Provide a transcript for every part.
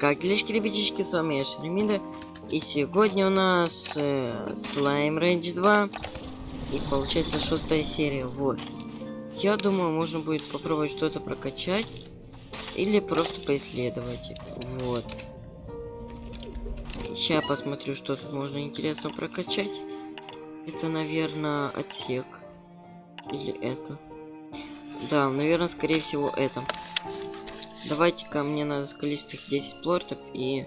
Как делишки, ребятишки, с вами я Шеремида. И сегодня у нас э, Слайм Рейндж 2. И получается шестая серия, вот. Я думаю, можно будет попробовать что-то прокачать. Или просто поисследовать. Вот. Сейчас посмотрю, что тут можно интересно прокачать. Это, наверное, отсек. Или это. Да, наверное, скорее всего, это. Давайте-ка мне надо скалистых 10 плортов и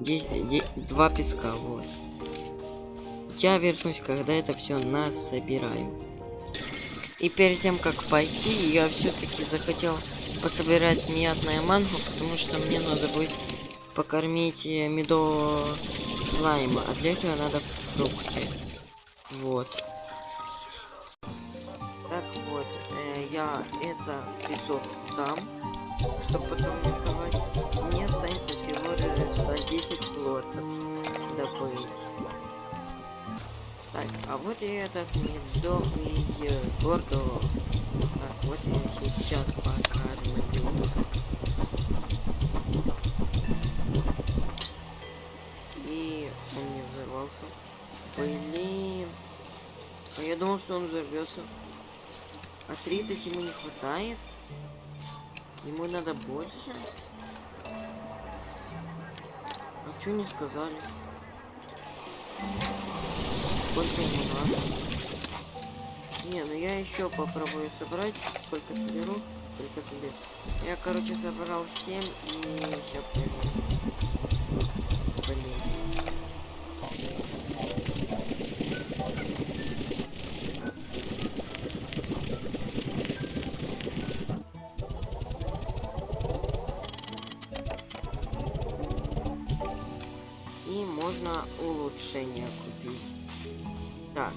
10, 10, 2 песка, вот. Я вернусь, когда это все нас собираю. И перед тем, как пойти, я все-таки захотел пособирать мятное мангу, потому что мне надо будет покормить э, медового слайма, а для этого надо фрукты. Вот. Так вот, э, я это песок сдам чтобы потом рисовать. Мне останется всего лишь 10 плортов добыть. Так, а вот и этот медовый гордо. Так, вот я сейчас покормлю. И он не взорвался. Блин. А я думал, что он взорвется. А 30 ему не хватает? Ему надо больше. А что не сказали? Сколько ему надо? Не, ну я еще попробую собрать. Сколько соберу? Сколько соберу. Я, короче, собрал 7 и еще Блин. Можно улучшение купить. Так.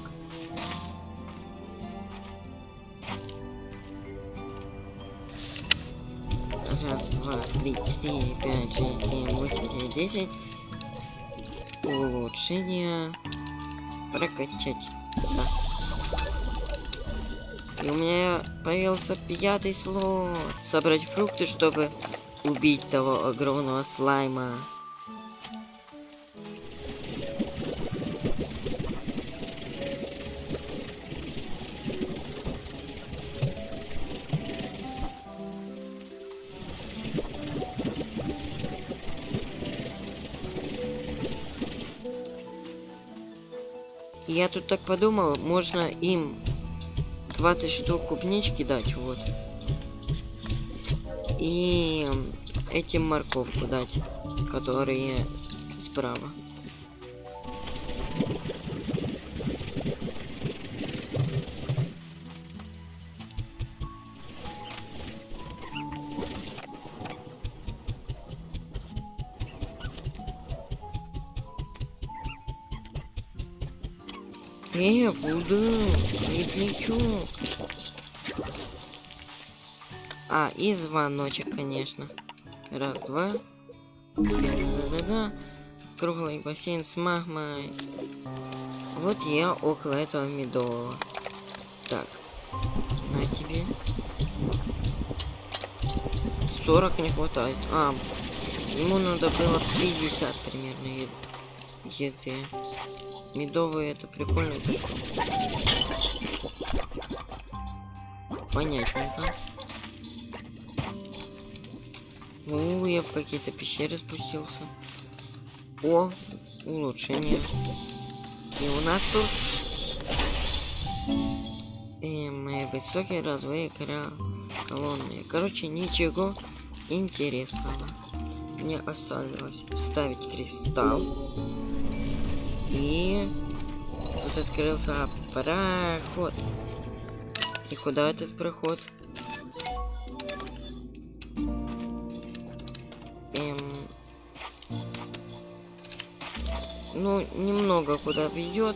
Раз, два, три, четыре, пять, шесть, семь, восемь, девять, десять. Улучшение. Прокачать. Да. И у меня появился пятый слот. Собрать фрукты, чтобы убить того огромного слайма. Я тут так подумал, можно им 20 штук клубнички дать, вот. И этим морковку дать, которые справа. Э, куда? Светлячок. А, и звоночек, конечно. Раз, два. Да-да-да. Круглый бассейн с магмой. Вот я около этого медового. Так. На тебе. 40 не хватает. А, ему надо было 50 примерно еды. Медовые это прикольно? Понятненько. Ну, я в какие-то пещеры спустился. О, улучшение. И у нас тут эм, высокие развои колонны. Короче, ничего интересного. Мне осталось вставить кристалл. И тут открылся проход. И куда этот проход? Эм... Ну, немного куда ведет,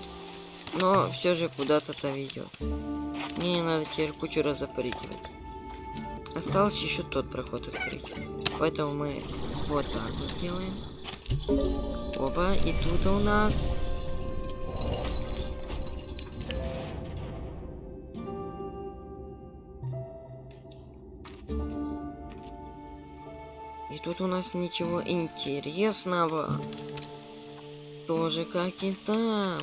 но все же куда-то-то ведет. Мне надо теперь кучу раз запрыгивать. Осталось еще тот проход открыть. Поэтому мы вот так вот сделаем. Опа, и тут у нас И тут у нас ничего интересного. Тоже как и там.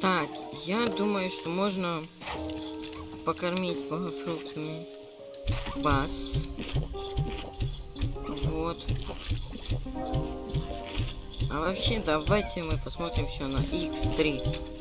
Так, я думаю, что можно покормить богофруктами вас. Вот. А вообще, давайте мы посмотрим все на X3.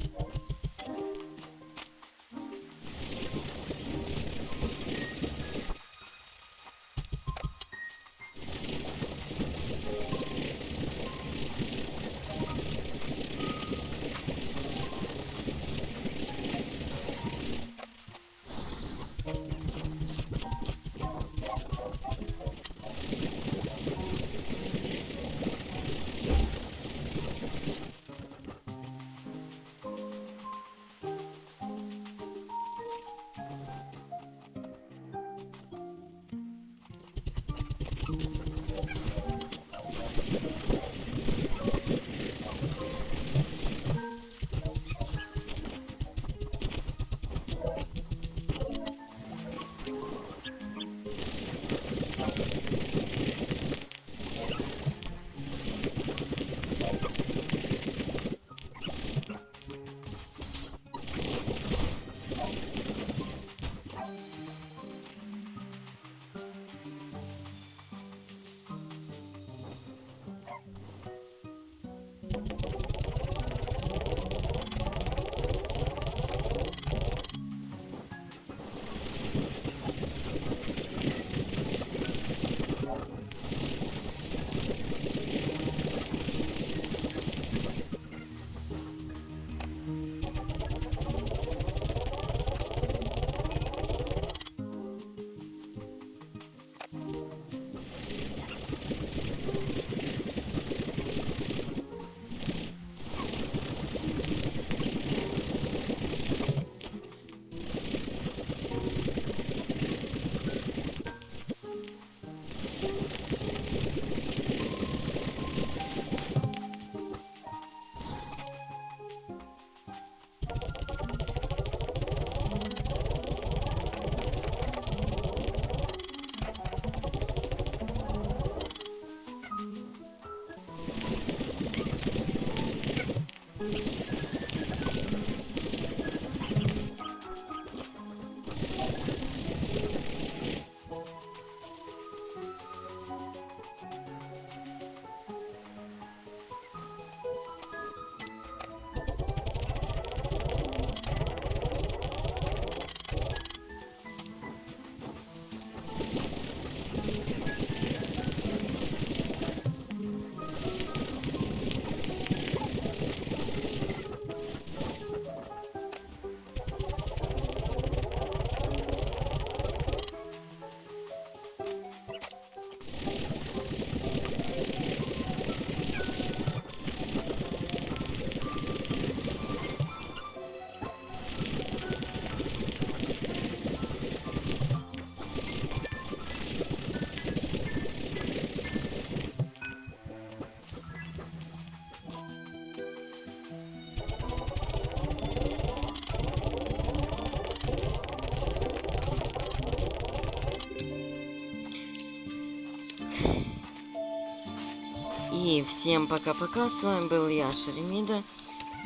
Всем пока-пока, с вами был я, Шеремида,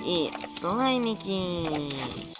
и слаймики.